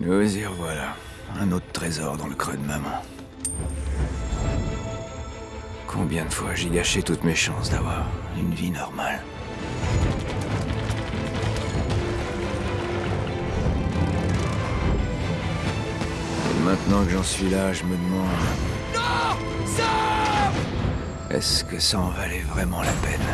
Nous y revoilà. Un autre trésor dans le creux de maman. Combien de fois j'ai gâché toutes mes chances d'avoir une vie normale Et maintenant que j'en suis là, je me demande... Non Est-ce que ça en valait vraiment la peine?